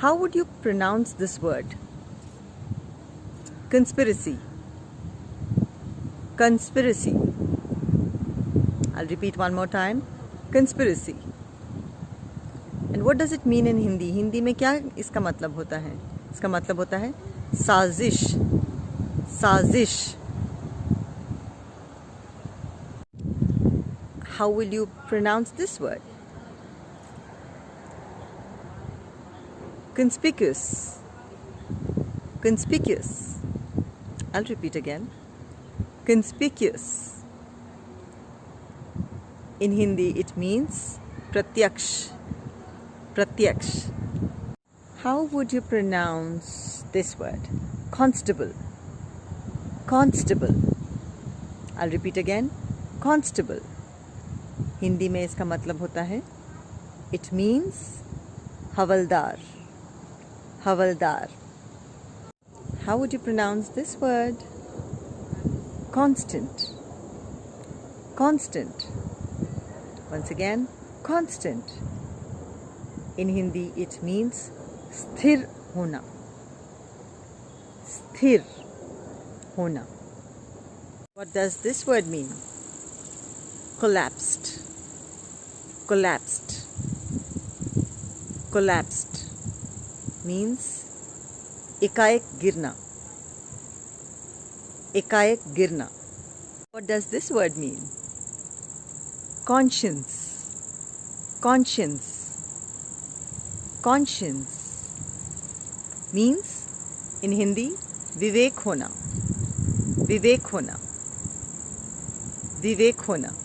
How would you pronounce this word? Conspiracy. Conspiracy. I'll repeat one more time. Conspiracy. And what does it mean in Hindi? Hindi में क्या इसका मतलब होता है इसका मतलब होता है साजिश साजिश How will you pronounce this word? Conspicuous. Conspicuous. I'll repeat again. Conspicuous. In Hindi, it means pratyaksh. Pratyaksh. How would you pronounce this word? Constable. Constable. I'll repeat again. Constable. Hindi में इसका मतलब होता है इट मीन्स हवलदार Havaldar. How would you pronounce this word? Constant. Constant. Once again, constant. In Hindi, it means sthir hona. Sthir hona. What does this word mean? Collapsed. Collapsed. Collapsed means ekayak girna. Ekayak girna. What does this word mean? Conscience. Conscience. Conscience means in Hindi vivek hona. Vivek hona. Vivek hona.